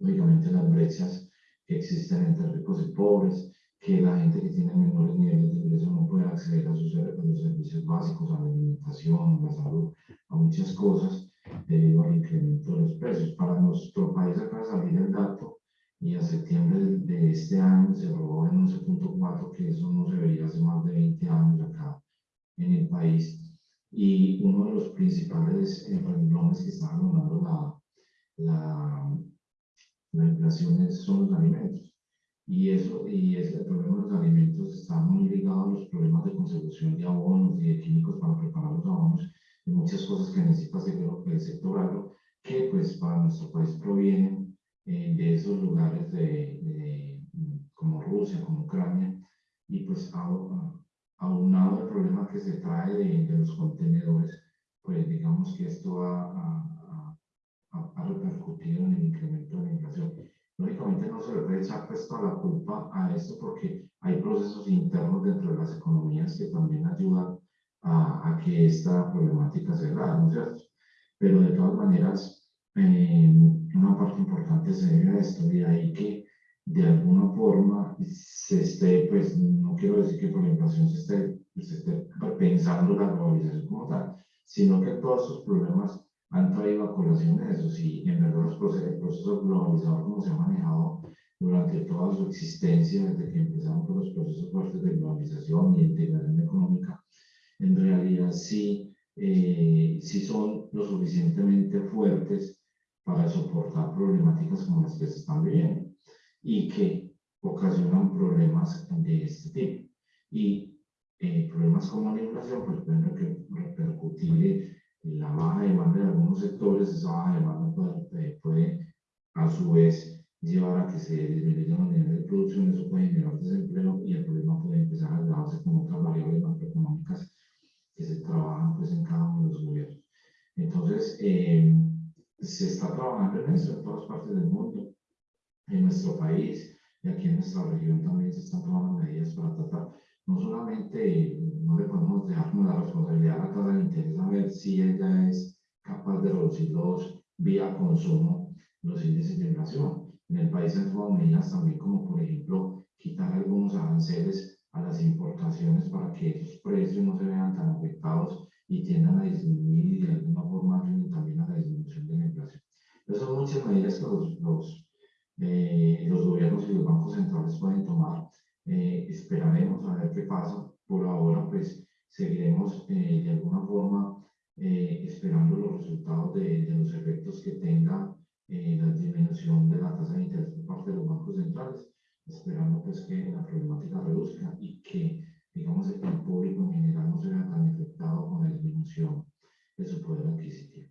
lógicamente, las brechas que existen entre ricos y pobres, que la gente que tiene menores niveles de ingreso no puede acceder a, sus, a los servicios básicos, a la alimentación, a la salud, a muchas cosas, debido al incremento de los precios. Para nuestro país acaba de salir el dato y a septiembre de- este año se robó en 11.4, que eso no se veía hace más de 20 años acá en el país y uno de los principales renglones que está abonando la, la, la inflación son los alimentos. Y, eso, y ese el problema de los alimentos está muy ligado a los problemas de consecución de abonos y de químicos para preparar los abonos y muchas cosas que necesita el, sector agro que pues para nuestro país provienen eh, de esos lugares de, de, como Rusia, como Ucrania y pues aunado al problema que se trae de, de los contenedores, pues digamos que esto ha, ha, ha- ha repercutido en el incremento de la inflación. Lógicamente no se le puede echar pues toda la culpa a esto porque hay procesos internos dentro de las economías que también ayudan a, a que esta problemática se haga, ¿no es cierto? Pero de todas maneras, eh, una parte importante se debe a esto, de ahí que de alguna forma se esté, pues no quiero decir que por la inflación se esté, se esté pensando la globalización como tal, sino que todos estos problemas han traído a colación eso. Si en verdad los procesos, el proceso como se ha manejado durante toda su existencia, desde que empezamos con los procesos fuertes de globalización y integración económica, en realidad sí, eh, sí son lo suficientemente fuertes para soportar problemáticas como las que se están viviendo y que ocasionan problemas de este tipo. Y eh, problemas como la inflación pues pueden reper- repercutir la baja demanda de algunos sectores, esa baja demanda puede, eh, puede a su vez llevar a que se disminuyan los niveles de producción, eso puede generar desempleo y el problema puede empezar a agravarse con otras variables macroeconómicas que se trabajan pues en cada uno de los gobiernos. Entonces, eh, se está trabajando en eso en todas partes del mundo en nuestro país y aquí en nuestra región también se están tomando medidas para tratar, no solamente, no le podemos dejar como la responsabilidad a la tasa de interés a ver si ella es capaz de reducirlos vía consumo, los índices de inflación. En el país han tomado medidas también como por ejemplo quitar algunos aranceles a las importaciones para que esos precios no se vean tan afectados y tiendan a disminuir y de alguna forma también a la disminución de la inflación. Esas son muchas medidas que los, los eh, los gobiernos y los bancos centrales pueden tomar. Eh, esperaremos a ver qué pasa. Por ahora, pues seguiremos eh, de alguna forma eh, esperando los resultados de, de, los efectos que tenga eh, la disminución de la tasa de interés por parte de los bancos centrales. esperando pues que la problemática reduzca y que, digamos, el público en general no se vea tan afectado con la disminución de su poder adquisitivo.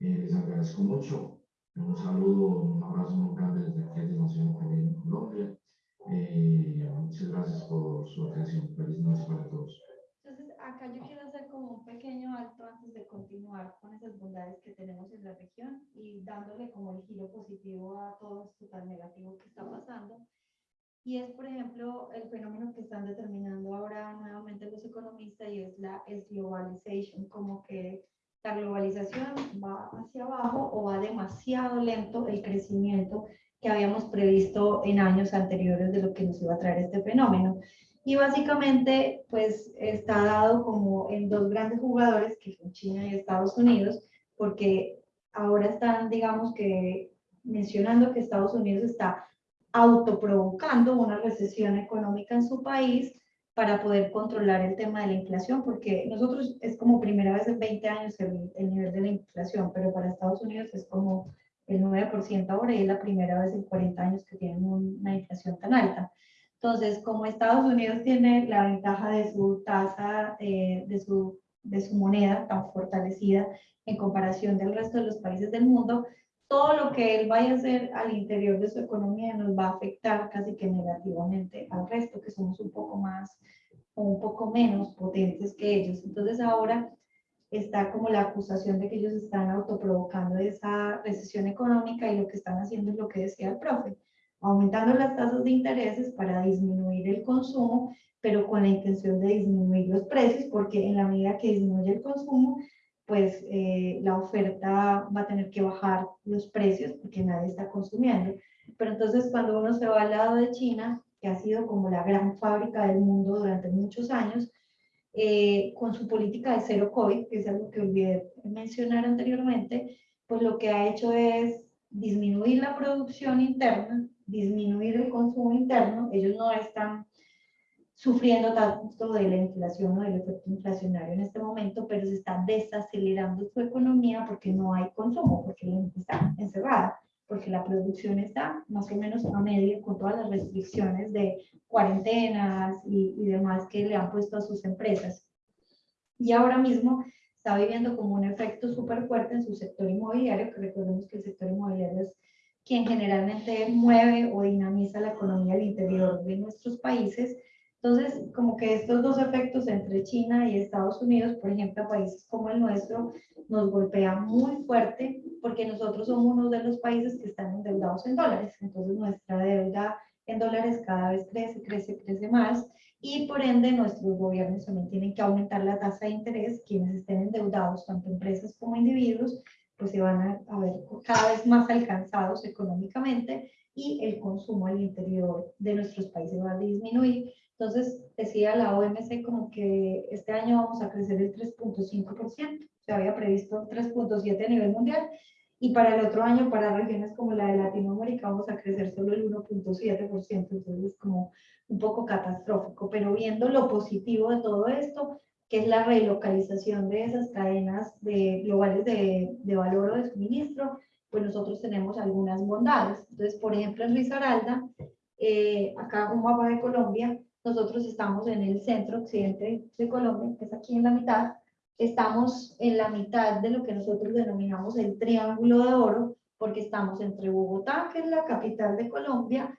Eh, les agradezco mucho. Un saludo, un abrazo muy grande desde aquí de Nación Colombia. Eh, muchas gracias por su atención. Feliz noche para todos. Entonces, acá yo quiero hacer como un pequeño alto antes de continuar con esas bondades que tenemos en la región y dándole como el giro positivo a todo esto tan negativo que está pasando. Y es, por ejemplo, el fenómeno que están determinando ahora nuevamente los economistas y es la globalization, como que la globalización va hacia abajo o va demasiado lento el crecimiento que habíamos previsto en años anteriores de lo que nos iba a traer este fenómeno. Y básicamente, pues está dado como en dos grandes jugadores, que son China y Estados Unidos, porque ahora están, digamos que, mencionando que Estados Unidos está autoprovocando una recesión económica en su país para poder controlar el tema de la inflación, porque nosotros es como primera vez en 20 años el, el nivel de la inflación, pero para Estados Unidos es como el 9% ahora y es la primera vez en 40 años que tienen una inflación tan alta. Entonces, como Estados Unidos tiene la ventaja de su tasa, eh, de, su, de su moneda tan fortalecida en comparación del resto de los países del mundo, todo lo que él vaya a hacer al interior de su economía nos va a afectar casi que negativamente al resto, que somos un poco más o un poco menos potentes que ellos. Entonces ahora está como la acusación de que ellos están autoprovocando esa recesión económica y lo que están haciendo es lo que decía el profe, aumentando las tasas de intereses para disminuir el consumo, pero con la intención de disminuir los precios, porque en la medida que disminuye el consumo, pues eh, la oferta va a tener que bajar los precios porque nadie está consumiendo. Pero entonces cuando uno se va al lado de China, que ha sido como la gran fábrica del mundo durante muchos años, eh, con su política de cero COVID, que es algo que olvidé mencionar anteriormente, pues lo que ha hecho es disminuir la producción interna, disminuir el consumo interno, ellos no están sufriendo tanto de la inflación o del efecto inflacionario en este momento, pero se está desacelerando su economía porque no hay consumo, porque la gente está encerrada, porque la producción está más o menos a medio con todas las restricciones de cuarentenas y, y demás que le han puesto a sus empresas. Y ahora mismo está viviendo como un efecto súper fuerte en su sector inmobiliario, que recordemos que el sector inmobiliario es quien generalmente mueve o dinamiza la economía al interior de nuestros países, entonces, como que estos dos efectos entre China y Estados Unidos, por ejemplo, países como el nuestro, nos golpean muy fuerte porque nosotros somos uno de los países que están endeudados en dólares. Entonces, nuestra deuda en dólares cada vez crece, crece, crece más y por ende nuestros gobiernos también tienen que aumentar la tasa de interés. Quienes estén endeudados, tanto empresas como individuos, pues se van a, a ver cada vez más alcanzados económicamente y el consumo al interior de nuestros países va a disminuir. Entonces, decía la OMC como que este año vamos a crecer el 3.5%, se había previsto 3.7% a nivel mundial, y para el otro año, para regiones como la de Latinoamérica, vamos a crecer solo el 1.7%, entonces es como un poco catastrófico, pero viendo lo positivo de todo esto, que es la relocalización de esas cadenas de, globales de, de valor o de suministro, pues nosotros tenemos algunas bondades. Entonces, por ejemplo, en Risaralda, eh, acá un mapa de Colombia, nosotros estamos en el centro occidente de Colombia, que es aquí en la mitad. Estamos en la mitad de lo que nosotros denominamos el Triángulo de Oro, porque estamos entre Bogotá, que es la capital de Colombia,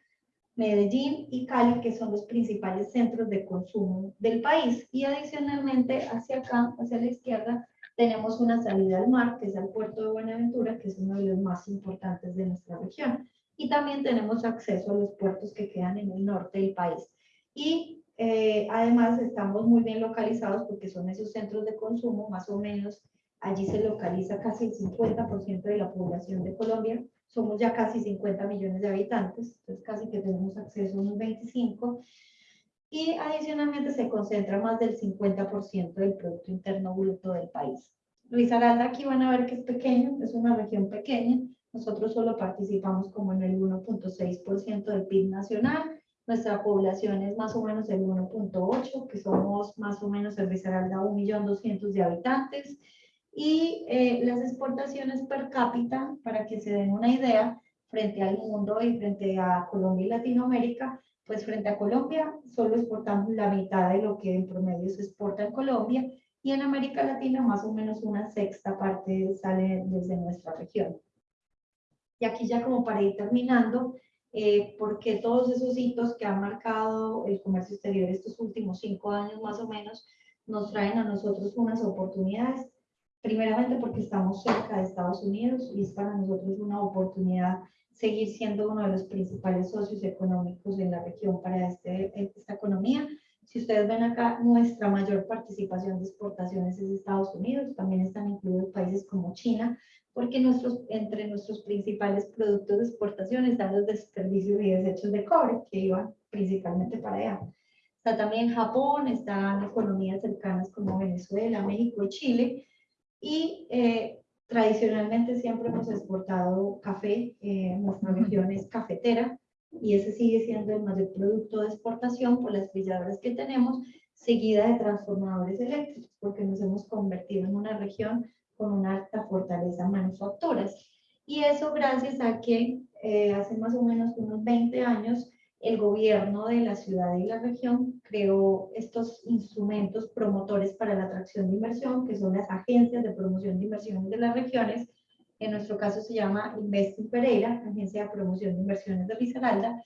Medellín y Cali, que son los principales centros de consumo del país. Y adicionalmente, hacia acá, hacia la izquierda, tenemos una salida al mar, que es el puerto de Buenaventura, que es uno de los más importantes de nuestra región. Y también tenemos acceso a los puertos que quedan en el norte del país. Y eh, además estamos muy bien localizados porque son esos centros de consumo, más o menos allí se localiza casi el 50% de la población de Colombia. Somos ya casi 50 millones de habitantes, entonces casi que tenemos acceso a unos 25. Y adicionalmente se concentra más del 50% del Producto Interno Bruto del país. Risaralda aquí van a ver que es pequeño, es una región pequeña. Nosotros solo participamos como en el 1.6% del PIB nacional nuestra población es más o menos el 1.8, que somos más o menos el Risaralda 1.200.000 de habitantes. Y eh, las exportaciones per cápita, para que se den una idea, frente al mundo y frente a Colombia y Latinoamérica, pues frente a Colombia solo exportamos la mitad de lo que en promedio se exporta en Colombia y en América Latina más o menos una sexta parte sale desde nuestra región. Y aquí ya como para ir terminando, eh, porque todos esos hitos que han marcado el comercio exterior estos últimos cinco años más o menos nos traen a nosotros unas oportunidades. Primeramente porque estamos cerca de Estados Unidos y es para nosotros una oportunidad seguir siendo uno de los principales socios económicos en la región para este, esta economía. Si ustedes ven acá, nuestra mayor participación de exportaciones es Estados Unidos, también están incluidos países como China, porque nuestros, entre nuestros principales productos de exportación están los desperdicios y desechos de cobre, que iban principalmente para allá. Está también Japón, están economías cercanas como Venezuela, México y Chile, y eh, tradicionalmente siempre hemos exportado café, eh, nuestra región es cafetera, y ese sigue siendo el mayor producto de exportación por las trilladoras que tenemos, seguida de transformadores eléctricos, porque nos hemos convertido en una región con una alta fortaleza manufacturas. Y eso gracias a que eh, hace más o menos unos 20 años el gobierno de la ciudad y la región creó estos instrumentos promotores para la atracción de inversión, que son las agencias de promoción de inversiones de las regiones. En nuestro caso se llama Investing Pereira, Agencia de Promoción de Inversiones de Risaralda,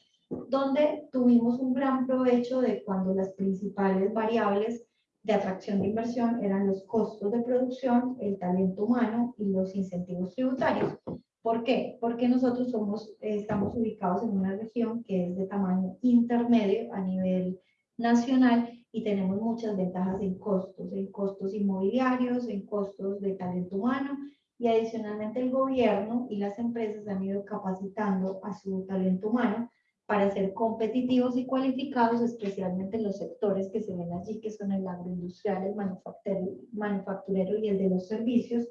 donde tuvimos un gran provecho de cuando las principales variables de atracción de inversión eran los costos de producción, el talento humano y los incentivos tributarios. ¿Por qué? Porque nosotros somos, eh, estamos ubicados en una región que es de tamaño intermedio a nivel nacional y tenemos muchas ventajas en costos, en costos inmobiliarios, en costos de talento humano y adicionalmente el gobierno y las empresas han ido capacitando a su talento humano para ser competitivos y cualificados, especialmente en los sectores que se ven allí, que son el agroindustrial, el manufacturero, y el de los servicios.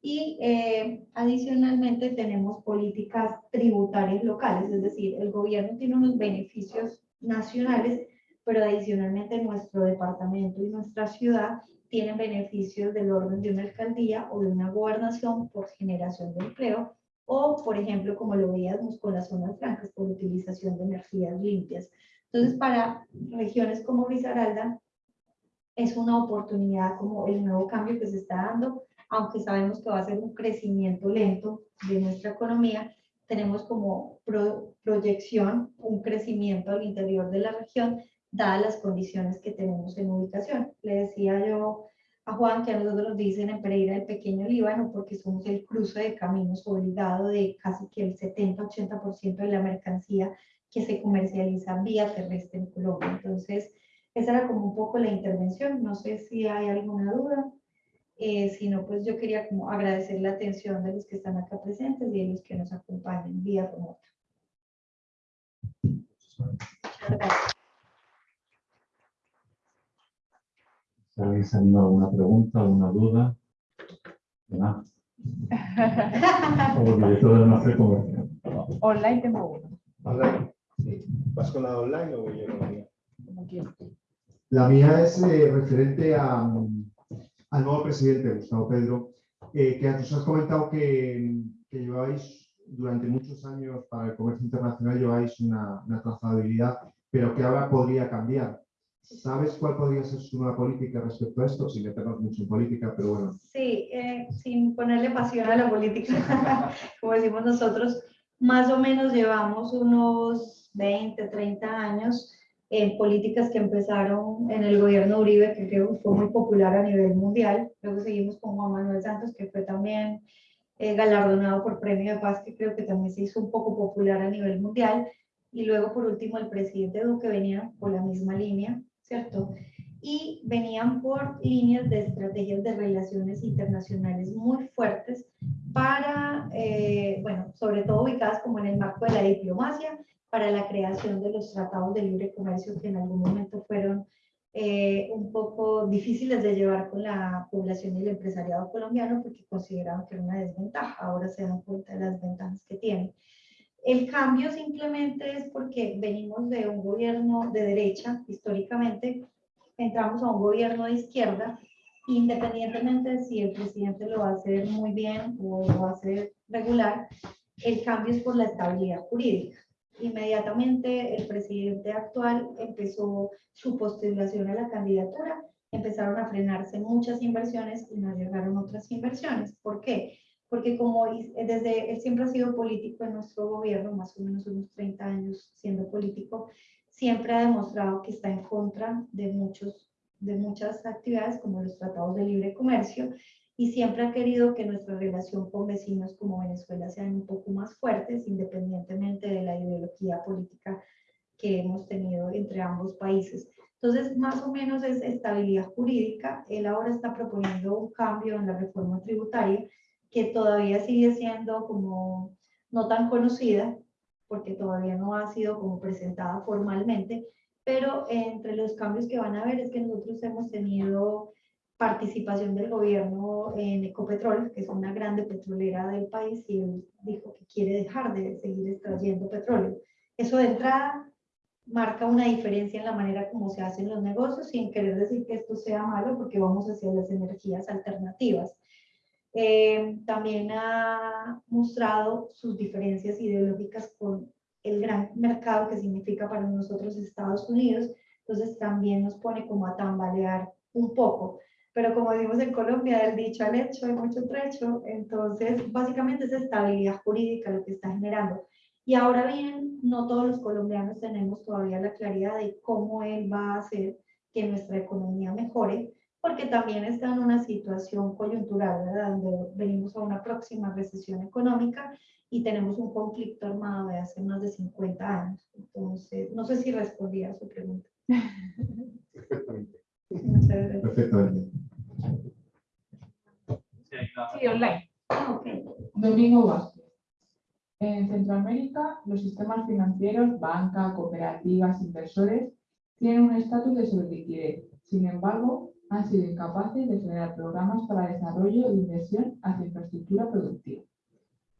Y eh, adicionalmente tenemos políticas tributarias locales, es decir, el gobierno tiene unos beneficios nacionales, pero adicionalmente nuestro departamento y nuestra ciudad tienen beneficios del orden de una alcaldía o de una gobernación por generación de empleo, o, por ejemplo, como lo veíamos con las zonas francas, por utilización de energías limpias. Entonces, para regiones como Risaralda, es una oportunidad como el nuevo cambio que se está dando, aunque sabemos que va a ser un crecimiento lento de nuestra economía, tenemos como proyección un crecimiento al interior de la región, dadas las condiciones que tenemos en ubicación. Le decía yo a Juan, que a nosotros nos dicen en Pereira el pequeño Líbano, porque somos el cruce de caminos obligado de casi que el 70-80% de la mercancía que se comercializa vía terrestre en Colombia. Entonces, esa era como un poco la intervención. No sé si hay alguna duda. Eh, si no, pues yo quería como agradecer la atención de los que están acá presentes y de los que nos acompañan vía remota. Muchas gracias. A alguna pregunta, alguna duda. ¿verdad? [laughs] Como director del máster comercial. Online tengo uno, Online. ¿Vas con la online o voy yo con la mía? como quieras. La mía es eh, referente a, al nuevo presidente, Gustavo Pedro, eh, que nos has comentado que, que lleváis durante muchos años para el comercio internacional, lleváis una, una trazabilidad, pero que ahora podría cambiar. ¿Sabes cuál podría ser su nueva política respecto a esto? Sin meternos mucho en política, pero bueno. Sí, eh, sin ponerle pasión a la política, [laughs] como decimos nosotros, más o menos llevamos unos 20, 30 años en políticas que empezaron en el gobierno Uribe, que creo que fue muy popular a nivel mundial. Luego seguimos con Juan Manuel Santos, que fue también eh, galardonado por Premio de Paz, que creo que también se hizo un poco popular a nivel mundial. Y luego, por último, el presidente Duque venía por la misma línea, ¿cierto? Y venían por líneas de estrategias de relaciones internacionales muy fuertes para, eh, bueno, sobre todo ubicadas como en el marco de la diplomacia, para la creación de los tratados de libre comercio que en algún momento fueron eh, un poco difíciles de llevar con la población y el empresariado colombiano porque consideraban que era una desventaja. Ahora se dan cuenta de las ventajas que tienen. El cambio simplemente es porque venimos de un gobierno de derecha, históricamente, entramos a un gobierno de izquierda, independientemente de si el presidente lo va a hacer muy bien o lo va a hacer regular, el cambio es por la estabilidad jurídica. Inmediatamente el presidente actual empezó su postulación a la candidatura, empezaron a frenarse muchas inversiones y no llegaron otras inversiones. ¿Por qué? Porque como is- desde él siempre ha sido político en nuestro gobierno, más o menos unos 30 años siendo político, siempre ha demostrado que está en contra de, muchos, de muchas actividades como los tratados de libre comercio y siempre ha querido que nuestra relación con vecinos como Venezuela sean un poco más fuertes, independientemente de la ideología política que hemos tenido entre ambos países. Entonces, más o menos es estabilidad jurídica. Él ahora está proponiendo un cambio en la reforma tributaria que todavía sigue siendo como no tan conocida, porque todavía no ha sido como presentada formalmente, pero entre los cambios que van a haber es que nosotros hemos tenido participación del gobierno en Ecopetrol, que es una grande petrolera del país, y él dijo que quiere dejar de seguir extrayendo petróleo. Eso de entrada marca una diferencia en la manera como se hacen los negocios, sin querer decir que esto sea malo, porque vamos hacia las energías alternativas. Eh, también ha mostrado sus diferencias ideológicas con el gran mercado que significa para nosotros Estados Unidos, entonces también nos pone como a tambalear un poco. Pero como decimos en Colombia, del dicho al hecho hay mucho trecho, entonces básicamente es estabilidad jurídica lo que está generando. Y ahora bien, no todos los colombianos tenemos todavía la claridad de cómo él va a hacer que nuestra economía mejore, porque también está en una situación coyuntural, ¿verdad? Donde venimos a una próxima recesión económica y tenemos un conflicto armado de hace más de 50 años. Entonces, no sé si respondí a su pregunta. Perfectamente. Muchas gracias. Perfectamente. Sí, online. Ah, ok. Domingo Vázquez. En Centroamérica, los sistemas financieros, banca, cooperativas, inversores, tienen un estatus de sobreliquidez. Sin embargo, han sido incapaces de generar programas para desarrollo e inversión hacia infraestructura productiva.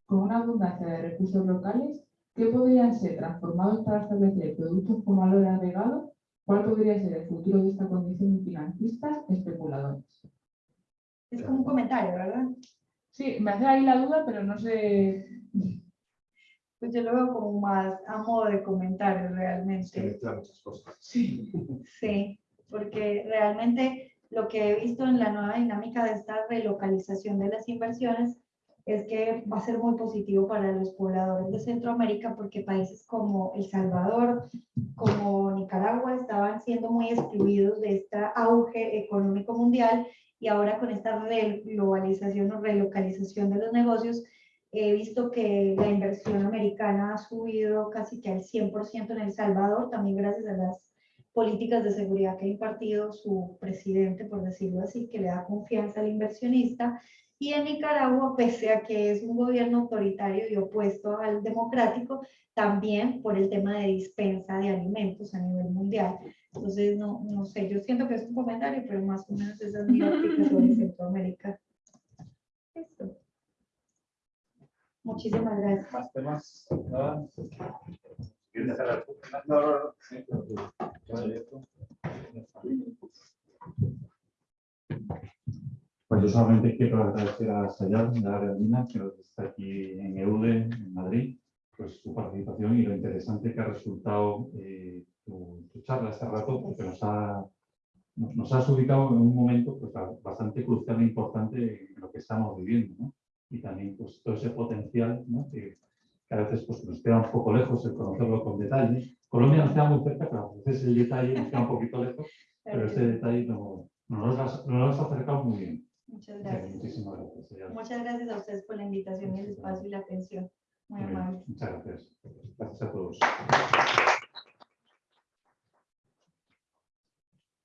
Con una abundancia de recursos locales, ¿qué podrían ser transformados para establecer productos con valor agregado? ¿Cuál podría ser el futuro de esta condición de financistas especuladores? Es como un comentario, ¿verdad? Sí, me hace ahí la duda, pero no sé. Pues yo lo veo como más a modo de comentario Se realmente. mezclan muchas cosas. Sí. Sí, porque realmente lo que he visto en la nueva dinámica de esta relocalización de las inversiones es que va a ser muy positivo para los pobladores de Centroamérica porque países como El Salvador, como Nicaragua estaban siendo muy excluidos de este auge económico mundial y ahora con esta globalización o relocalización de los negocios he visto que la inversión americana ha subido casi que al 100% en El Salvador, también gracias a las políticas de seguridad que ha impartido su presidente, por decirlo así, que le da confianza al inversionista. Y en Nicaragua, pese a que es un gobierno autoritario y opuesto al democrático, también por el tema de dispensa de alimentos a nivel mundial. Entonces, no, no sé, yo siento que es un comentario, pero más o menos esa es mi óptica sobre [laughs] Centroamérica. Listo. Muchísimas gracias. ¿Más temas? ¿Nada? No, no, no. Sí, tú. Pues yo solamente quiero agradecer a Sayal, de la Argentina, que está aquí en EUDE, en Madrid, pues su participación y lo interesante que ha resultado eh, tu, tu charla este rato, porque nos ha, nos, has ubicado en un momento pues, ba- bastante crucial e importante en lo que estamos viviendo, ¿no? Y también pues, todo ese potencial, ¿no? que, que a veces pues, nos queda un poco lejos el conocerlo con detalle. Colombia nos queda muy cerca, pero a veces el detalle nos queda un poquito lejos, pero ese detalle no, no nos has, nos lo has acercado muy bien. Muchas gracias. Muchísimas gracias. Muchas gracias a ustedes por la invitación y el espacio y la atención. Muy Muy amable. Muchas gracias. Gracias a todos.